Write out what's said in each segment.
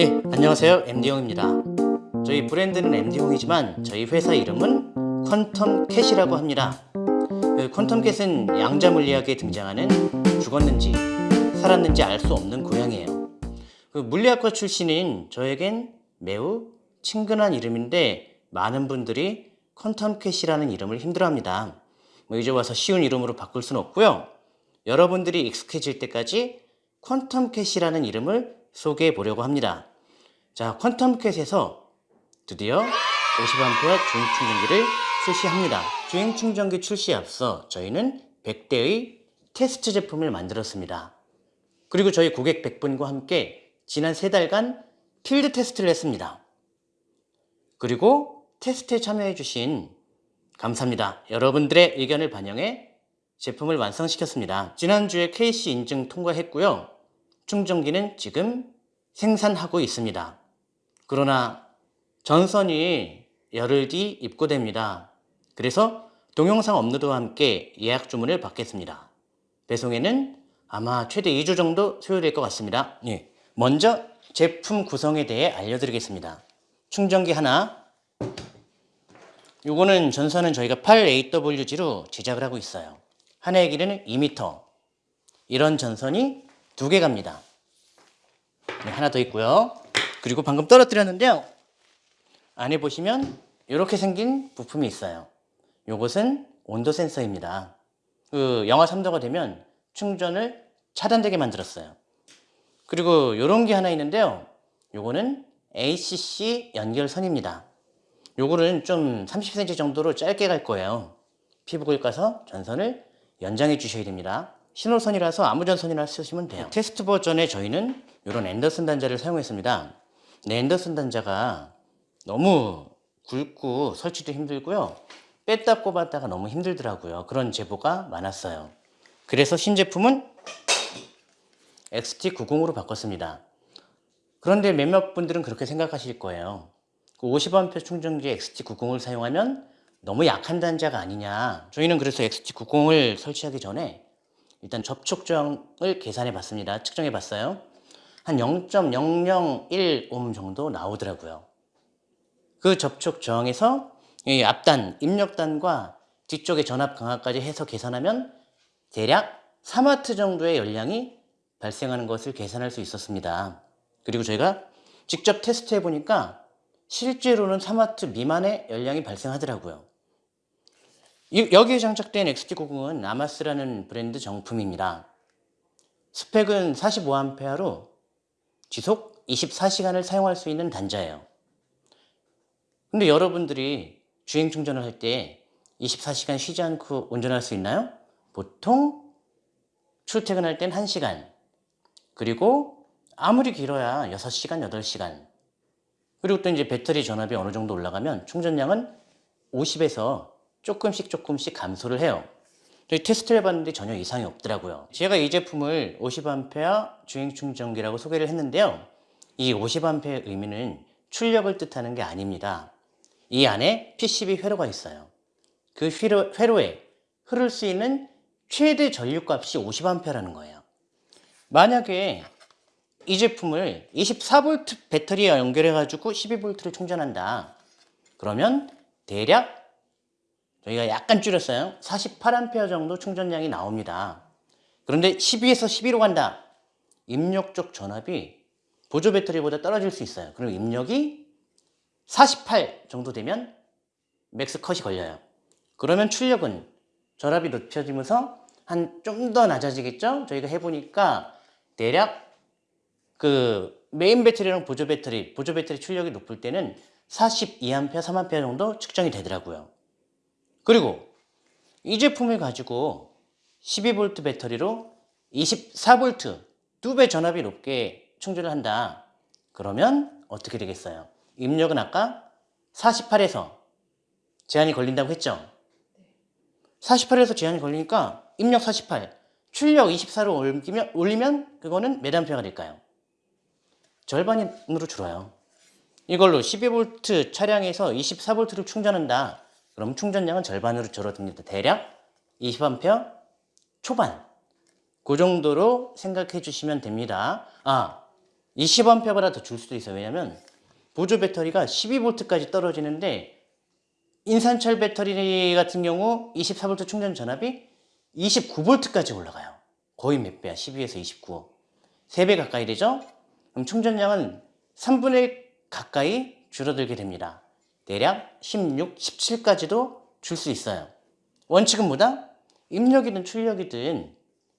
네, 안녕하세요. MD용입니다. 저희 브랜드는 MD용이지만 저희 회사 이름은 퀀텀 캣이라고 합니다. 그 퀀텀 캣은 양자 물리학에 등장하는 죽었는지 살았는지 알 수 없는 고양이에요. 그 물리학과 출신인 저에겐 매우 친근한 이름인데 많은 분들이 퀀텀 캣이라는 이름을 힘들어합니다. 뭐 이제 와서 쉬운 이름으로 바꿀 수는 없고요. 여러분들이 익숙해질 때까지 퀀텀 캣이라는 이름을 소개해 보려고 합니다. 자, 퀀텀 캣에서 드디어 50A 주행 충전기를 출시합니다. 주행 충전기 출시에 앞서 저희는 100대의 테스트 제품을 만들었습니다. 그리고 저희 고객 100분과 함께 지난 3달간 필드 테스트를 했습니다. 그리고 테스트에 참여해 주신 감사합니다. 여러분들의 의견을 반영해 제품을 완성시켰습니다. 지난주에 KC 인증 통과했고요. 충전기는 지금 생산하고 있습니다. 그러나 전선이 열흘 뒤 입고됩니다. 그래서 동영상 업로드와 함께 예약 주문을 받겠습니다. 배송에는 아마 최대 2주 정도 소요될 것 같습니다. 예. 먼저 제품 구성에 대해 알려드리겠습니다. 충전기 하나 요거는 전선은 저희가 8AWG로 제작을 하고 있어요. 하나의 길이는 2m 이런 전선이 두 개 갑니다. 네, 하나 더 있고요. 그리고 방금 떨어뜨렸는데요. 안에 보시면 이렇게 생긴 부품이 있어요. 이것은 온도 센서입니다. 그 영하 3도가 되면 충전을 차단되게 만들었어요. 그리고 이런 게 하나 있는데요. 요거는 ACC 연결선입니다. 요거는 좀 30cm 정도로 짧게 갈 거예요. 피부을 까서 전선을 연장해 주셔야 됩니다. 신호선이라서 아무 전선이나 쓰시면 돼요. 테스트 버전에 저희는 이런 앤더슨 단자를 사용했습니다. 네, 앤더슨 단자가 너무 굵고 설치도 힘들고요. 뺐다 꼽았다가 너무 힘들더라고요. 그런 제보가 많았어요. 그래서 신제품은 XT90으로 바꿨습니다. 그런데 몇몇 분들은 그렇게 생각하실 거예요. 그 50A 충전기 XT90을 사용하면 너무 약한 단자가 아니냐. 저희는 그래서 XT90을 설치하기 전에 일단 접촉 저항을 계산해 봤습니다. 측정해 봤어요. 한 0.001옴 정도 나오더라고요. 그 접촉 저항에서 이 앞단, 입력단과 뒤쪽의 전압 강화까지 해서 계산하면 대략 3W 정도의 열량이 발생하는 것을 계산할 수 있었습니다. 그리고 저희가 직접 테스트해 보니까 실제로는 3W 미만의 열량이 발생하더라고요. 여기에 장착된 XT90은 아마스라는 브랜드 정품입니다. 스펙은 45A로 지속 24시간을 사용할 수 있는 단자예요. 근데 여러분들이 주행 충전을 할 때 24시간 쉬지 않고 운전할 수 있나요? 보통 출퇴근할 땐 1시간 그리고 아무리 길어야 6시간, 8시간 그리고 또 이제 배터리 전압이 어느 정도 올라가면 충전량은 50에서 조금씩 조금씩 감소를 해요. 저희 테스트를 해봤는데 전혀 이상이 없더라고요. 제가 이 제품을 50A 주행 충전기라고 소개를 했는데요. 이 50A의 의미는 출력을 뜻하는 게 아닙니다. 이 안에 PCB 회로가 있어요. 그 회로, 회로에 흐를 수 있는 최대 전류값이 50A라는 거예요. 만약에 이 제품을 24V 배터리에 연결해 가지고 12V를 충전한다. 그러면 대략 저희가 약간 줄였어요. 48A 정도 충전량이 나옵니다. 그런데 12에서 12로 간다. 입력 쪽 전압이 보조 배터리보다 떨어질 수 있어요. 그리고 입력이 48 정도 되면 max cut이 걸려요. 그러면 출력은 전압이 높여지면서 한 좀 더 낮아지겠죠? 저희가 해보니까 대략 그 메인 배터리랑 보조 배터리, 보조 배터리 출력이 높을 때는 42A, 3A 정도 측정이 되더라고요. 그리고 이 제품을 가지고 12V 배터리로 24V 두 배 전압이 높게 충전을 한다. 그러면 어떻게 되겠어요? 입력은 아까 48에서 제한이 걸린다고 했죠? 48에서 제한이 걸리니까 입력 48, 출력 24로 올리면, 올리면 그거는 몇 암페어가 될까요? 절반으로 줄어요. 이걸로 12V 차량에서 24V를 충전한다. 그럼 충전량은 절반으로 줄어듭니다. 대략 20A 초반 그 정도로 생각해 주시면 됩니다. 아 20A보다 더 줄 수도 있어요. 왜냐면 보조 배터리가 12V까지 떨어지는데 인산철 배터리 같은 경우 24V 충전 전압이 29V까지 올라가요. 거의 몇 배야? 12에서 29. 3배 가까이 되죠? 그럼 충전량은 3분의 1 가까이 줄어들게 됩니다. 대략 16, 17까지도 줄 수 있어요. 원칙은 뭐다? 입력이든 출력이든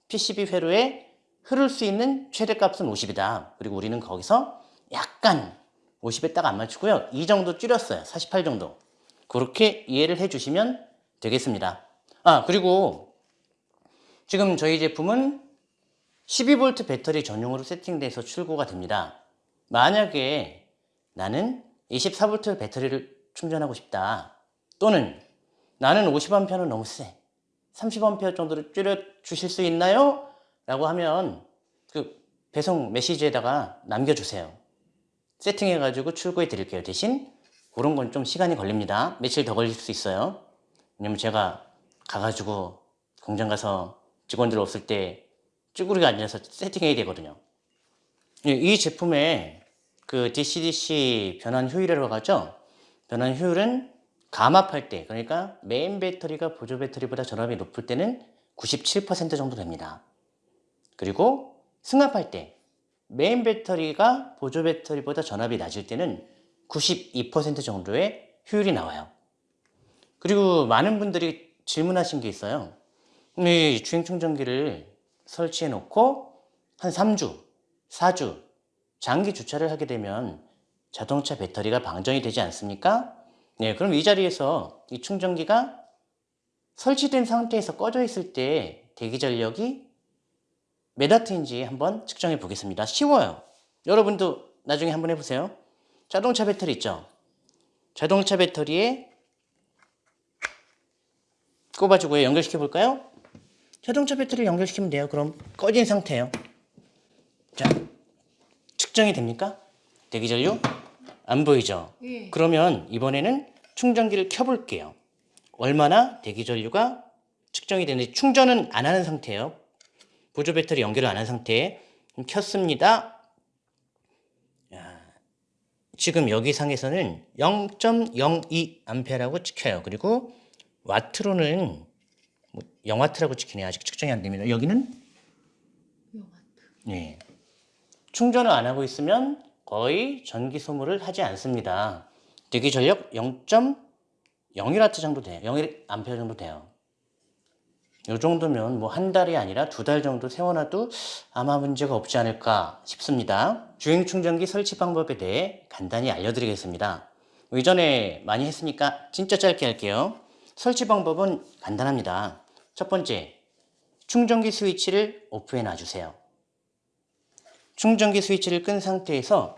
PCB 회로에 흐를 수 있는 최대값은 50이다. 그리고 우리는 거기서 약간 50에 딱 안 맞추고요. 이 정도 줄였어요. 48 정도. 그렇게 이해를 해주시면 되겠습니다. 아 그리고 지금 저희 제품은 12V 배터리 전용으로 세팅돼서 출고가 됩니다. 만약에 나는 24V 배터리를 충전하고 싶다. 또는 나는 50A는 너무 세. 30A 정도로 줄여 주실 수 있나요? 라고 하면 그 배송 메시지에다가 남겨주세요. 세팅해가지고 출고해 드릴게요. 대신 그런 건 좀 시간이 걸립니다. 며칠 더 걸릴 수 있어요. 왜냐면 제가 가가지고 공장 가서 직원들 없을 때 쭈그리고 앉아서 세팅해야 되거든요. 예, 이 제품의 그 DC-DC 변환 효율이라고 하죠. 변환 효율은 감압할 때, 그러니까 메인 배터리가 보조 배터리보다 전압이 높을 때는 97% 정도 됩니다. 그리고 승압할 때, 메인 배터리가 보조 배터리보다 전압이 낮을 때는 92% 정도의 효율이 나와요. 그리고 많은 분들이 질문하신 게 있어요. 이 주행 충전기를 설치해 놓고 한 3주, 4주 장기 주차를 하게 되면 자동차 배터리가 방전이 되지 않습니까? 네, 그럼 이 자리에서 이 충전기가 설치된 상태에서 꺼져 있을 때 대기 전력이 몇 와트인지 한번 측정해 보겠습니다. 쉬워요. 여러분도 나중에 한번 해보세요. 자동차 배터리 있죠? 자동차 배터리에 꼽아주고 연결시켜 볼까요? 자동차 배터리를 연결시키면 돼요. 그럼 꺼진 상태예요. 자, 측정이 됩니까? 대기 전류? 안 보이죠? 예. 그러면 이번에는 충전기를 켜볼게요. 얼마나 대기 전류가 측정이 되는지 충전은 안 하는 상태예요. 보조 배터리 연결을 안 한 상태에 그럼 켰습니다. 야, 지금 여기 상에서는 0.02A라고 찍혀요. 그리고 와트로는 뭐 0와트라고 찍히네요. 아직 측정이 안 됩니다. 여기는 네. 충전을 안 하고 있으면 거의 전기 소모를 하지 않습니다. 대기 전력 0.01W 정도 돼요. 0A 정도 돼요. 이 정도면 뭐 한 달이 아니라 두 달 정도 세워놔도 아마 문제가 없지 않을까 싶습니다. 주행 충전기 설치 방법에 대해 간단히 알려드리겠습니다. 이전에 많이 했으니까 진짜 짧게 할게요. 설치 방법은 간단합니다. 첫 번째, 충전기 스위치를 오프해 놔주세요. 충전기 스위치를 끈 상태에서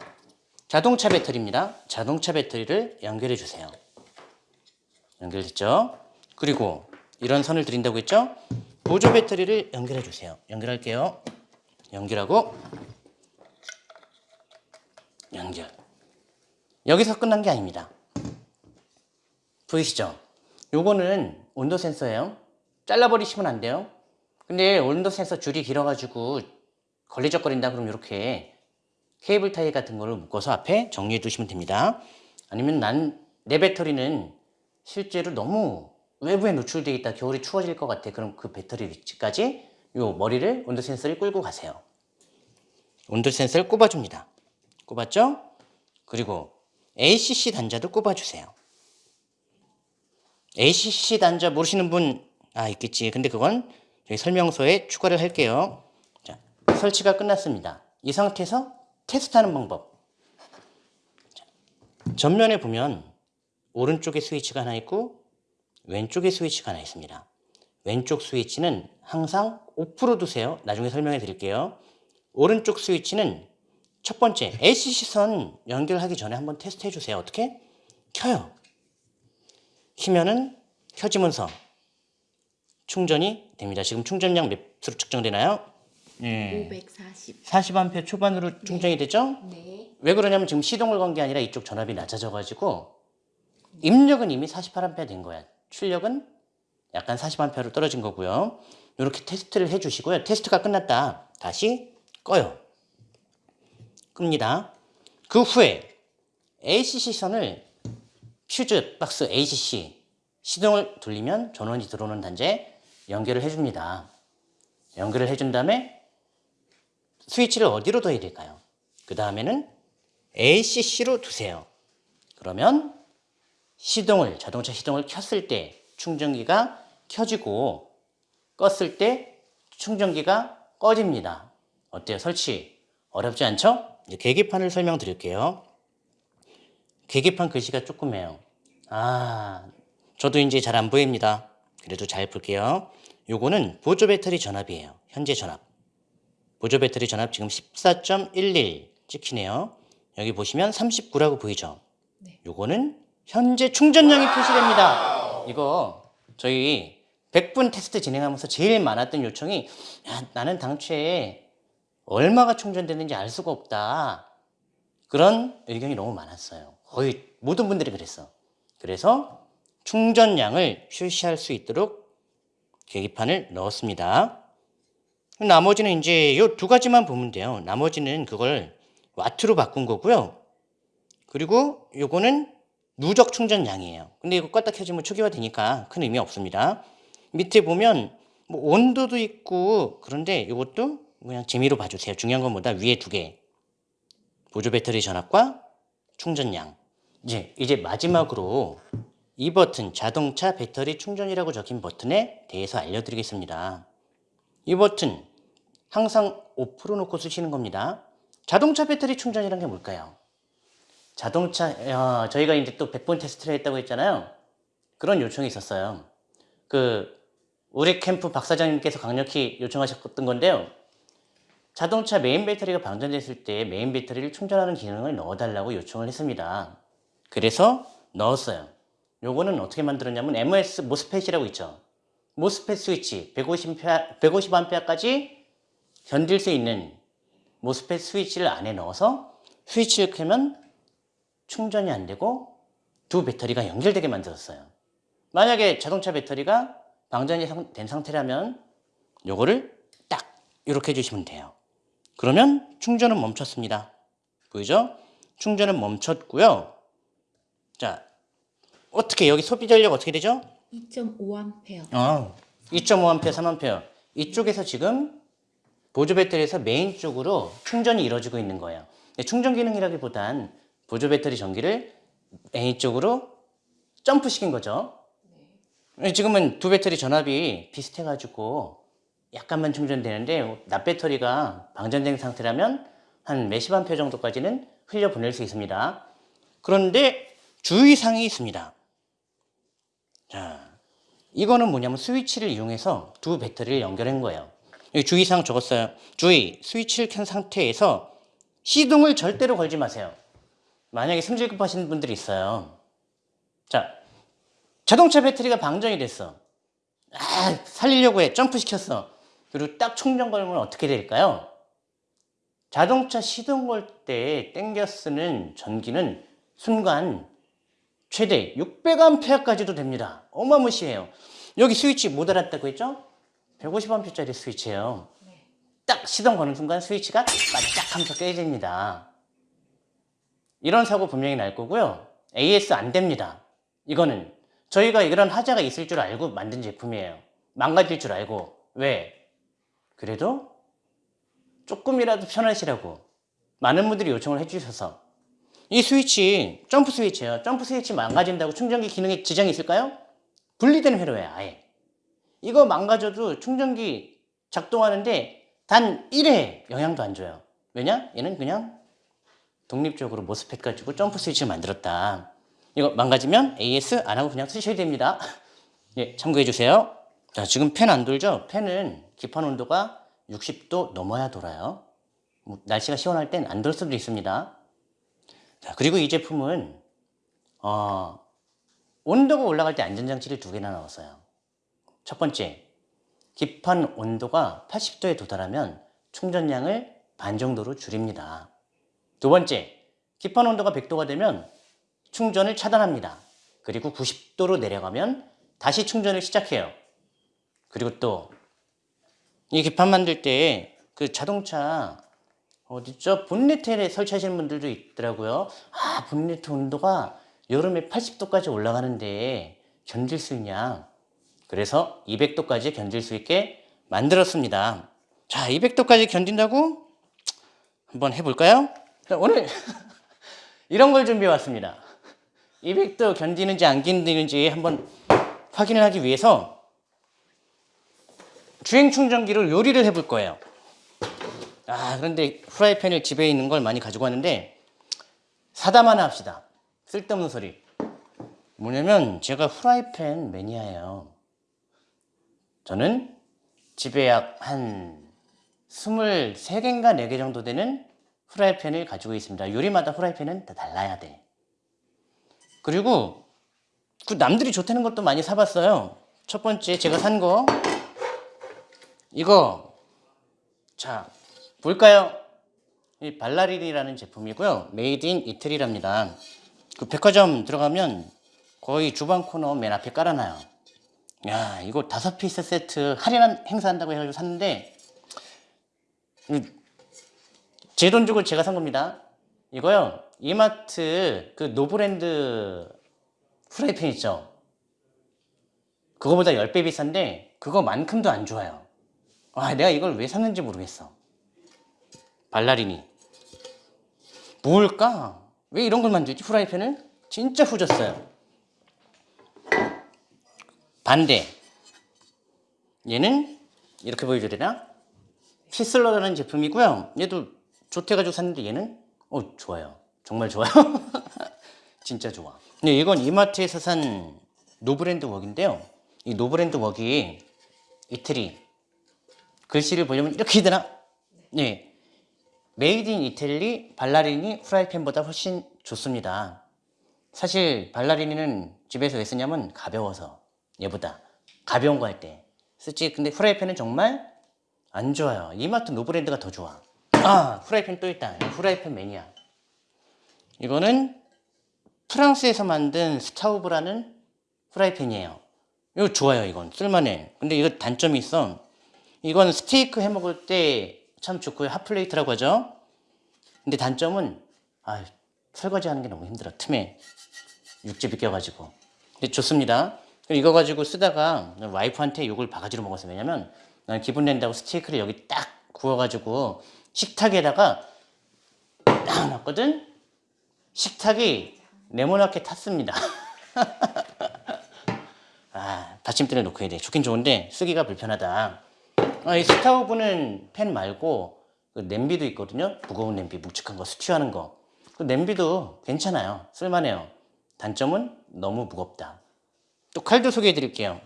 자동차 배터리입니다. 자동차 배터리를 연결해 주세요. 연결됐죠? 그리고 이런 선을 드린다고 했죠? 보조 배터리를 연결해 주세요. 연결할게요. 연결하고 연결. 여기서 끝난 게 아닙니다. 보이시죠? 요거는 온도 센서예요. 잘라버리시면 안 돼요. 근데 온도 센서 줄이 길어가지고 걸리적거린다 그러면 이렇게 케이블 타이 같은 거를 묶어서 앞에 정리해 두시면 됩니다. 아니면 난 내 배터리는 실제로 너무 외부에 노출되어 있다 겨울이 추워질 것 같아 그럼 그 배터리 위치까지 요 머리를 온도 센서를 끌고 가세요. 온도 센서를 꼽아줍니다. 꼽았죠? 그리고 ACC 단자도 꼽아주세요. ACC 단자 모르시는 분, 아, 있겠지. 근데 그건 저희 설명서에 추가를 할게요. 자, 설치가 끝났습니다. 이 상태에서 테스트하는 방법. 자, 전면에 보면 오른쪽에 스위치가 하나 있고 왼쪽에 스위치가 하나 있습니다. 왼쪽 스위치는 항상 오프로 두세요. 나중에 설명해 드릴게요. 오른쪽 스위치는 첫 번째 ACC 선 연결하기 전에 한번 테스트 해 주세요. 어떻게? 켜요. 키면은 켜지면서 충전이 됩니다. 지금 충전량 몇으로 측정되나요? 네. 540. 40A 초반으로 충전이 되죠? 네. 왜 그러냐면 지금 시동을 건 게 아니라 이쪽 전압이 낮아져가지고 입력은 이미 48A 된 거야. 출력은 약간 40A로 떨어진 거고요. 이렇게 테스트를 해주시고요. 테스트가 끝났다. 다시 꺼요. 끕니다. 그 후에 ACC 선을 퓨즈 박스 ACC 시동을 돌리면 전원이 들어오는 단자에 연결을 해줍니다. 연결을 해준 다음에 스위치를 어디로 둬야 될까요? 그 다음에는 ACC로 두세요. 그러면 시동을 자동차 시동을 켰을 때 충전기가 켜지고 껐을 때 충전기가 꺼집니다. 어때요? 설치 어렵지 않죠? 계기판을 설명드릴게요. 계기판 글씨가 조그매요. 아, 저도 이제 잘 안 보입니다. 그래도 잘 볼게요. 요거는 보조 배터리 전압이에요. 현재 전압. 보조 배터리 전압 지금 14.11 찍히네요. 여기 보시면 39라고 보이죠? 네. 요거는 현재 충전량이 표시됩니다. 이거 저희 100분 테스트 진행하면서 제일 많았던 요청이 야, 나는 당초에 얼마가 충전되는지 알 수가 없다. 그런 의견이 너무 많았어요. 거의 모든 분들이 그랬어. 그래서 충전량을 표시할 수 있도록 계기판을 넣었습니다. 나머지는 이제 요 두 가지만 보면 돼요. 나머지는 그걸 와트로 바꾼 거고요. 그리고 요거는 누적 충전량이에요. 근데 이거 껐다 켜지면 초기화 되니까 큰 의미 없습니다. 밑에 보면 뭐 온도도 있고 그런데 이것도 그냥 재미로 봐주세요. 중요한 건 뭐다? 위에 두 개. 보조 배터리 전압과 충전량. 이제 이제 마지막으로 이 버튼 자동차 배터리 충전이라고 적힌 버튼에 대해서 알려드리겠습니다. 이 버튼 항상 off로 놓고 쓰시는 겁니다. 자동차 배터리 충전이란 게 뭘까요? 자동차 어, 저희가 이제 또 100번 테스트를 했다고 했잖아요. 그런 요청이 있었어요. 그 우리 캠프 박 사장님께서 강력히 요청하셨던 건데요. 자동차 메인 배터리가 방전됐을 때 메인 배터리를 충전하는 기능을 넣어달라고 요청을 했습니다. 그래서 넣었어요. 요거는 어떻게 만들었냐면 MS MOSFET이라고 있죠. 모스펫 스위치 150A, 150A까지 견딜 수 있는 모스펫 스위치를 안에 넣어서 스위치를 켜면 충전이 안 되고 두 배터리가 연결되게 만들었어요. 만약에 자동차 배터리가 방전이 상- 된 상태라면 요거를 딱 이렇게 해주시면 돼요. 그러면 충전은 멈췄습니다. 보이죠? 충전은 멈췄고요. 자, 어떻게 여기 소비 전력 어떻게 되죠? 2.5A. 어, 2.5A, 3A. 이쪽에서 지금 보조 배터리에서 메인 쪽으로 충전이 이루어지고 있는 거예요. 충전 기능이라기보단 보조 배터리 전기를 메인 쪽으로 점프시킨 거죠. 지금은 두 배터리 전압이 비슷해가지고 약간만 충전되는데 납 배터리가 방전된 상태라면 한 몇십 암페어 정도까지는 흘려 보낼 수 있습니다. 그런데 주의사항이 있습니다. 자, 이거는 뭐냐면 스위치를 이용해서 두 배터리를 연결한 거예요. 여기 주의사항 적었어요. 주의, 스위치를 켠 상태에서 시동을 절대로 걸지 마세요. 만약에 승질 급하신 분들이 있어요. 자, 자동차 배터리가 방전이 됐어. 아, 살리려고 해. 점프 시켰어. 그리고 딱 충전 걸면 어떻게 될까요? 자동차 시동 걸 때 땡겨 쓰는 전기는 순간 최대 600A까지도 됩니다. 어마무시해요. 여기 스위치 못 알았다고 했죠? 150A짜리 스위치예요. 딱 시동 거는 순간 스위치가 바짝 하면서 깨집니다. 이런 사고 분명히 날 거고요. AS 안 됩니다. 이거는 저희가 이런 하자가 있을 줄 알고 만든 제품이에요. 망가질 줄 알고. 왜? 그래도 조금이라도 편하시라고 많은 분들이 요청을 해주셔서 이 스위치 점프 스위치예요. 점프 스위치 망가진다고 충전기 기능에 지장이 있을까요? 분리된 회로예요. 아예. 이거 망가져도 충전기 작동하는데 단 1회 영향도 안 줘요. 왜냐? 얘는 그냥 독립적으로 모스펫 가지고 점프 스위치를 만들었다. 이거 망가지면 AS 안 하고 그냥 쓰셔야 됩니다. 예, 참고해 주세요. 자, 지금 팬 안 돌죠? 팬은 기판 온도가 60도 넘어야 돌아요. 뭐, 날씨가 시원할 땐 안 돌 수도 있습니다. 자, 그리고 이 제품은 어, 온도가 올라갈 때 안전장치를 두 개나 넣었어요. 첫 번째, 기판 온도가 80도에 도달하면 충전량을 반 정도로 줄입니다. 두 번째, 기판 온도가 100도가 되면 충전을 차단합니다. 그리고 90도로 내려가면 다시 충전을 시작해요. 그리고 또 이 기판 만들 때 그 자동차 어디죠? 본네트에 설치하시는 분들도 있더라고요. 아, 본네트 온도가 여름에 80도까지 올라가는데 견딜 수 있냐? 그래서 200도까지 견딜 수 있게 만들었습니다. 자, 200도까지 견딘다고? 한번 해볼까요? 자, 오늘 이런 걸 준비해 왔습니다. 200도 견디는지 안 견디는지 한번 확인을 하기 위해서 주행 충전기를 요리를 해볼 거예요. 아, 그런데 프라이팬을 집에 있는 걸 많이 가지고 왔는데 사담 하나 합시다. 쓸데없는 소리. 뭐냐면 제가 프라이팬 매니아예요. 저는 집에 약 한 23개인가 4개 정도 되는 프라이팬을 가지고 있습니다. 요리마다 프라이팬은 다 달라야 돼. 그리고 그 남들이 좋다는 것도 많이 사봤어요. 첫 번째 제가 산 거 이거 자 볼까요? 이 발라리니라는 제품이고요. made in 이태리랍니다. 그 백화점 들어가면 거의 주방 코너 맨 앞에 깔아놔요. 야 이거 다섯 piece 세트 할인 행사한다고 해가지고 샀는데 제 돈 주고 제가 산 겁니다. 이거요 이마트 그 노브랜드 프라이팬 있죠? 그거보다 10배 비싼데 그거만큼도 안 좋아요. 아 내가 이걸 왜 샀는지 모르겠어. 발라리니 뭘까? 왜 이런 걸 만들지? 프라이팬을? 진짜 후졌어요. 반대. 얘는 이렇게 보여줘야 되나? 휘슬러라는 제품이고요. 얘도 좋대가지고 샀는데 얘는 어 좋아요. 정말 좋아요. 진짜 좋아. 근데 이건 이마트에서 산 노브랜드 웍인데요. 이 노브랜드 웍이 이태리 글씨를 보려면 이렇게 되나? 네. made in 이태리 발라리니 프라이팬보다 훨씬 좋습니다. 사실 발라리니는 집에서 왜 쓰냐면 가벼워서 얘보다 가벼운 거 할 때 쓰지. 근데 프라이팬은 정말 안 좋아요. 이마트 노브랜드가 더 좋아. 아 프라이팬 또 있다. 프라이팬 매니아. 이거는 프랑스에서 만든 스타우브라는 프라이팬이에요. 이거 좋아요. 이건 쓸만해. 근데 이거 단점이 있어. 이건 스테이크 해 먹을 때 참 좋고요. 핫플레이트라고 하죠. 근데 단점은 아, 설거지 하는 게 너무 힘들어. 틈에 육즙이 껴가지고. 근데 좋습니다. 이거 가지고 쓰다가 와이프한테 욕을 바가지로 먹었어요. 왜냐면 난 기분 낸다고 스테이크를 여기 딱 구워가지고 식탁에다가 딱 놨거든? 식탁이 네모나게 탔습니다. 아, 받침대를 놓고 해야 돼. 좋긴 좋은데 쓰기가 불편하다. 아, 이 스타우브는 팬 말고 그 냄비도 있거든요. 무거운 냄비, 묵직한 거, 스튜하는 거. 그 냄비도 괜찮아요. 쓸만해요. 단점은 너무 무겁다. 또 칼도 소개해 드릴게요.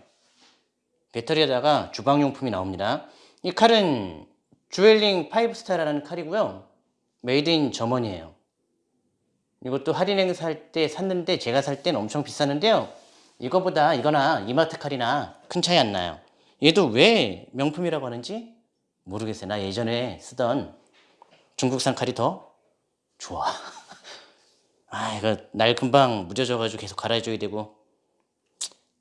배터리에다가 주방용품이 나옵니다. 이 칼은 즈윌링 5스타라는 칼이고요. made in Germany예요. 이것도 할인 행사 할 때 샀는데 제가 살 땐 엄청 비쌌는데요. 이거보다 이거나 이마트 칼이나 큰 차이 안 나요. 얘도 왜 명품이라고 하는지 모르겠어요. 나 예전에 쓰던 중국산 칼이 더 좋아. 아, 이거 날 금방 무뎌져가지고 계속 갈아줘야 되고.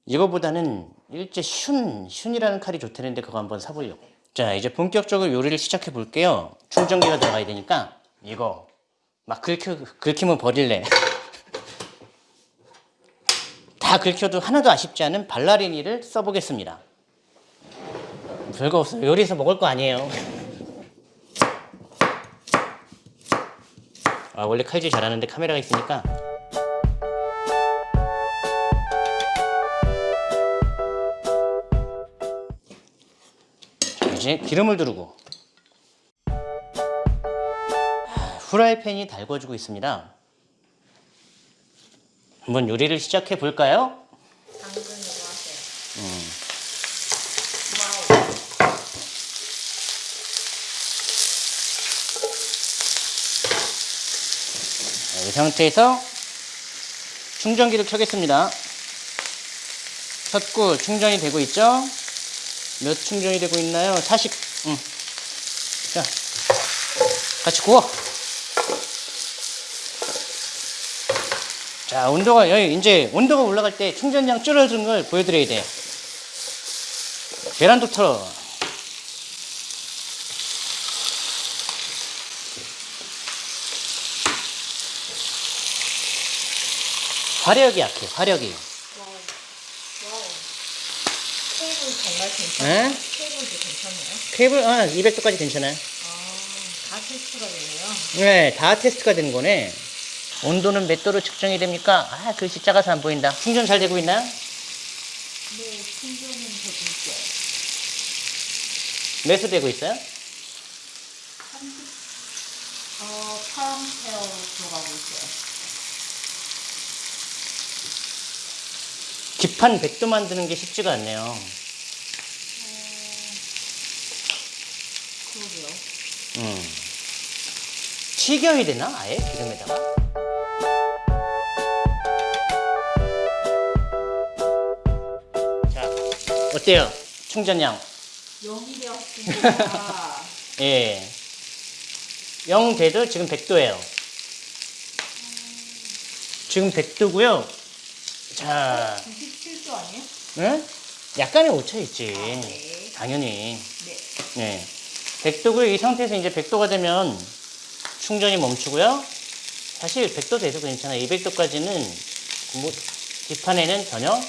이거보다는 일제 슌, 슌이라는 칼이 좋다는데 그거 한번 사보려고. 자, 이제 본격적으로 요리를 시작해 볼게요. 충전기가 들어가야 되니까 이거 막 긁혀, 긁히면 버릴래. 다 긁혀도 하나도 아쉽지 않은 발라리니를 써보겠습니다. 별거 없어요. 요리해서 먹을 거 아니에요. 아, 원래 칼질 잘하는데 카메라가 있으니까. 자, 이제 기름을 두르고. 아, 후라이팬이 달궈지고 있습니다. 한번 요리를 시작해 볼까요? 음. 자, 이 상태에서 충전기를 켜겠습니다. 켰고 충전이 되고 있죠? 몇 충전이 되고 있나요? 40. 응. 자, 같이 구워. 자, 온도가 여기 이제 온도가 올라갈 때 충전량 줄어드는 걸 보여드려야 돼요. 계란도 털어. 화력이 약해, 화력이. wow. wow. 케이블 정말 괜찮아요. 에? 케이블도 괜찮네요. 케이블, 아, 200도까지 괜찮아요. 아, 다 테스트가 되네요. 네, 다 테스트가 되는 거네. 온도는 몇 도로 측정이 됩니까? 아, 글씨 작아서 안 보인다. 충전 잘 되고 있나요? 네, 충전은 되고 있어요. 몇수 되고 있어요? 30, 어, 8암페어 들어가고 있어요. 기판 100도 만드는 게 쉽지가 않네요. 어, 그러게요. 음. 튀겨야 되나? 아예 기름에다가? 자, 어때요? 충전량. 영이 되었습니다. 예. 0 돼도 지금 100도예요. 지금 100도고요. 자, 97도 아니에요? 응? 약간의 오차 있지. 네. 당연히. 네. 네. 100도고요. 이 상태에서 이제 100도가 되면 충전이 멈추고요. 사실 100도 돼도 괜찮아요. 200도까지는 뭐, 뒷판에는 전혀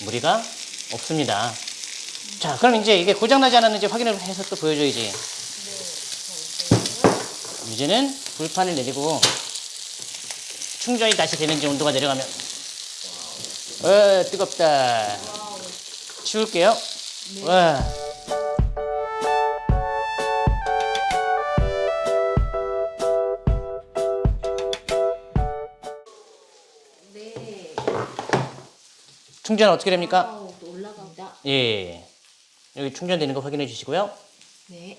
무리가 없습니다. 자, 그럼 이제 이게 고장나지 않았는지 확인을 해서 또 보여줘야지. 네. 이제는 불판을 내리고 충전이 다시 되는지 온도가 내려가면 어 뜨겁다. 치울게요 네. 와 네. 충전 어떻게 됩니까? 와우, 또 올라간다. 예 여기 충전되는 거 확인해 주시고요 네.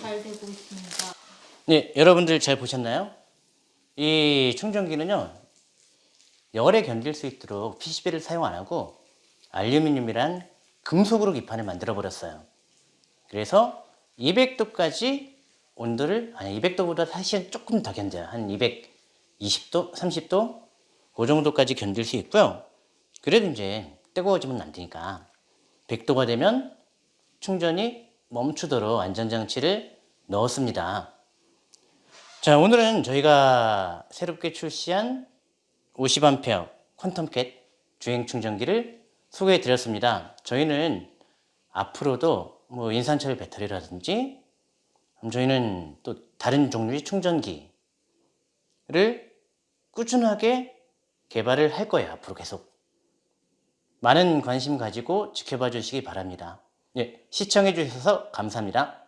잘 되고 있습니다. 네 여러분들 잘 보셨나요? 이 충전기는요 열에 견딜 수 있도록 PCB를 사용 안 하고 알루미늄이란 금속으로 기판을 만들어 버렸어요. 그래서 200도까지 온도를 아니 200도보다 사실 조금 더 견뎌요. 한 220도, 30도 그 정도까지 견딜 수 있고요. 그래도 이제 뜨거워지면 안 되니까 100도가 되면 충전이 멈추도록 안전장치를 넣었습니다. 자, 오늘은 저희가 새롭게 출시한 50A 퀀텀캣 주행 충전기를 소개해 드렸습니다. 저희는 앞으로도 뭐 인산철 배터리라든지 음, 저희는 또 다른 종류의 충전기를 꾸준하게 개발을 할 거예요. 앞으로 계속. 많은 관심 가지고 지켜봐 주시기 바랍니다. 예, 시청해 주셔서 감사합니다.